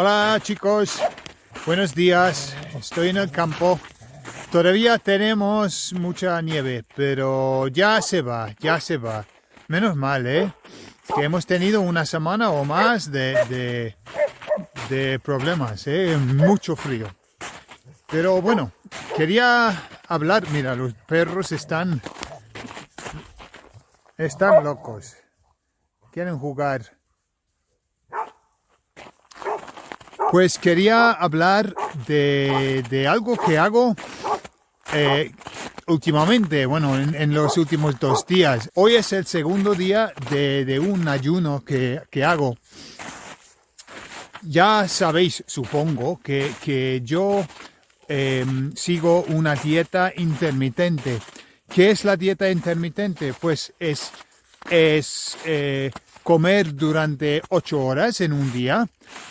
Hola chicos, buenos días. Estoy en el campo. Todavía tenemos mucha nieve, pero ya se va, ya se va. Menos mal, ¿eh? Que hemos tenido una semana o más de, de, problemas, ¿eh? Mucho frío. Pero bueno, quería hablar. Mira, los perros están... Están locos. Quieren jugar. Pues quería hablar de, algo que hago eh, últimamente, bueno, en, los últimos dos días. Hoy es el segundo día de, un ayuno que, hago. Ya sabéis, supongo, que, yo em, sigo una dieta intermitente. ¿Qué es la dieta intermitente? Pues es, es eh, comer durante 8 horas en un día,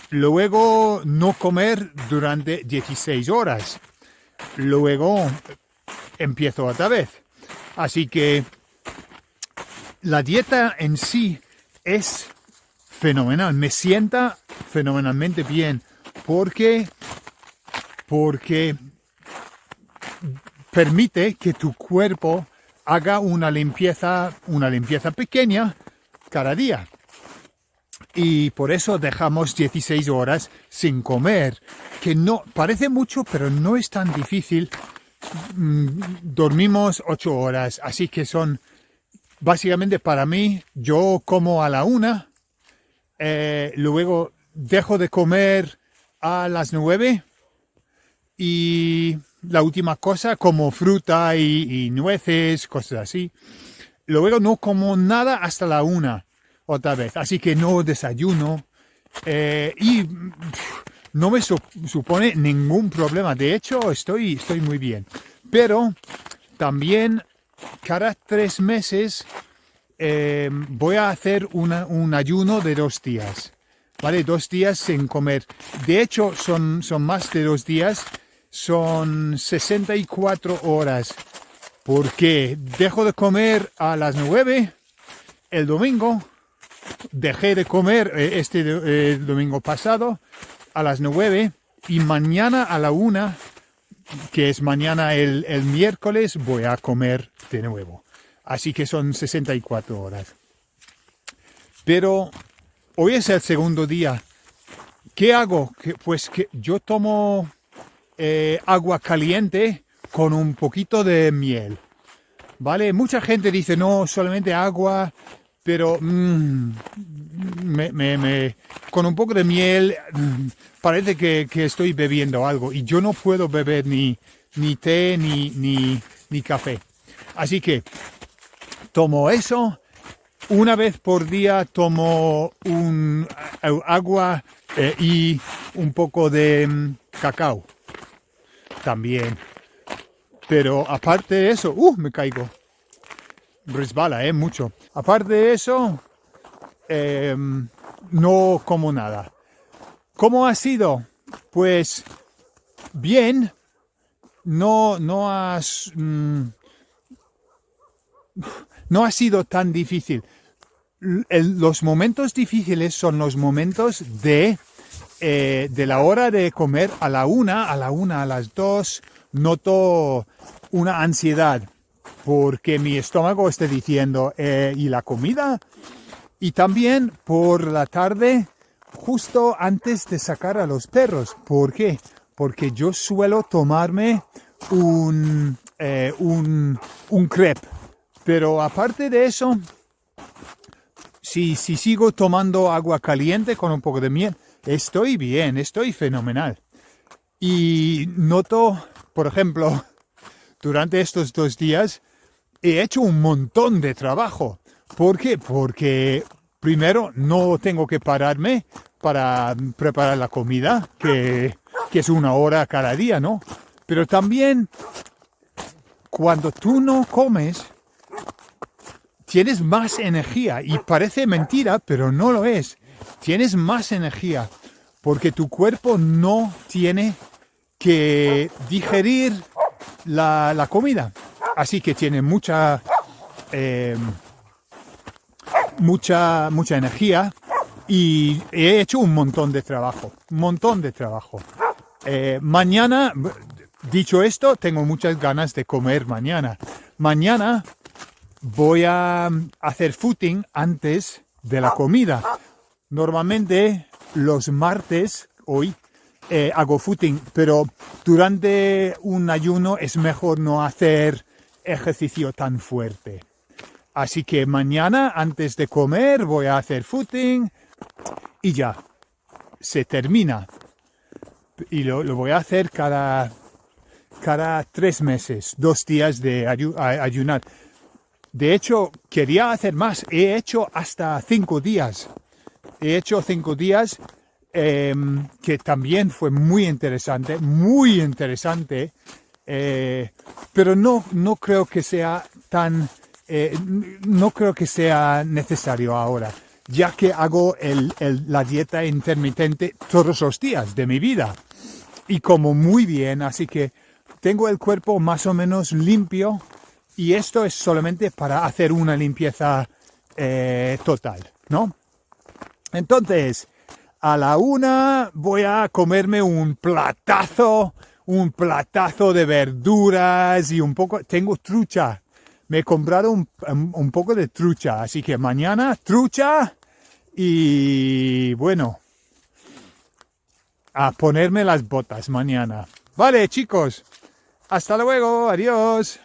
luego no comer durante 16 horas, luego empiezo otra vez. Así que la dieta en sí es fenomenal, me sienta fenomenalmente bien porque porque permite que tu cuerpo haga una limpieza, una limpieza pequeña cada día. Y por eso dejamos 16 horas sin comer, que no parece mucho, pero no es tan difícil. Mm, dormimos 8 horas, así que son básicamente para mí, yo como a la una, eh, luego dejo de comer a las 9 y la última cosa como fruta y, nueces, cosas así. Luego no como nada hasta la una, otra vez. Así que no desayuno. Eh, y no me supone ningún problema. De hecho, estoy, estoy muy bien. Pero también cada tres meses eh, voy a hacer un ayuno de dos días. ¿Vale? Dos días sin comer. De hecho, son, son más de dos días. Son 64 horas porque dejo de comer a las 9 el domingo, dejé de comer eh, este eh, domingo pasado a las 9 y mañana a la 1, que es mañana el, el miércoles, voy a comer de nuevo. Así que son 64 horas. Pero hoy es el segundo día. ¿Qué hago? Pues que yo tomo eh, agua caliente con un poquito de miel. ¿Vale? Mucha gente dice, no, solamente agua, pero mm, con un poco de miel mm, parece que, estoy bebiendo algo y yo no puedo beber ni, ni té ni, ni, ni café. Así que tomo eso. Una vez por día tomo un agua eh, y un poco de mm, cacao también. Pero aparte de eso, ¡uh! Me caigo. Resbala, ¿eh? Mucho. Aparte de eso, em, no como nada. ¿Cómo ha sido? Pues bien. No, no has... Mm, no ha sido tan difícil. los momentos difíciles son los momentos de, eh, de la hora de comer a la una, a la una, a las dos, noto una ansiedad porque mi estómago esté diciendo, eh, ¿y la comida? Y también por la tarde, justo antes de sacar a los perros. ¿Por qué? Porque yo suelo tomarme un, eh, un, un crepe. Pero aparte de eso, si, si sigo tomando agua caliente con un poco de miel, estoy bien, estoy fenomenal. Y noto por ejemplo, durante estos dos días he hecho un montón de trabajo. ¿Por qué? Porque primero no tengo que pararme para preparar la comida, que, es una hora cada día, ¿no? Pero también cuando tú no comes, tienes más energía. Y parece mentira, pero no lo es. Tienes más energía porque tu cuerpo no tiene que digerir la, comida. Así que tiene mucha, eh, mucha, mucha energía y he hecho un montón de trabajo, un montón de trabajo. Eh, mañana, dicho esto, tengo muchas ganas de comer mañana. Mañana voy a hacer footing antes de la comida. Normalmente los martes, hoy, eh, hago footing, pero durante un ayuno es mejor no hacer ejercicio tan fuerte. Así que mañana, antes de comer, voy a hacer footing y ya, se termina. Y lo, voy a hacer cada, cada tres meses, dos días de ayunar. De hecho, quería hacer más. He hecho hasta cinco días. He hecho cinco días, em, que también fue muy interesante, muy interesante. Eh, pero no, no creo que sea tan, eh, no creo que sea necesario ahora, ya que hago la dieta intermitente todos los días de mi vida. Y como muy bien, así que tengo el cuerpo más o menos limpio y esto es solamente para hacer una limpieza eh, total, ¿no? Entonces, a la una voy a comerme un platazo, un platazo de verduras y un poco, tengo trucha. Me he comprado un, un poco de trucha, así que mañana trucha y bueno, a ponerme las botas mañana. Vale, chicos. Hasta luego. Adiós.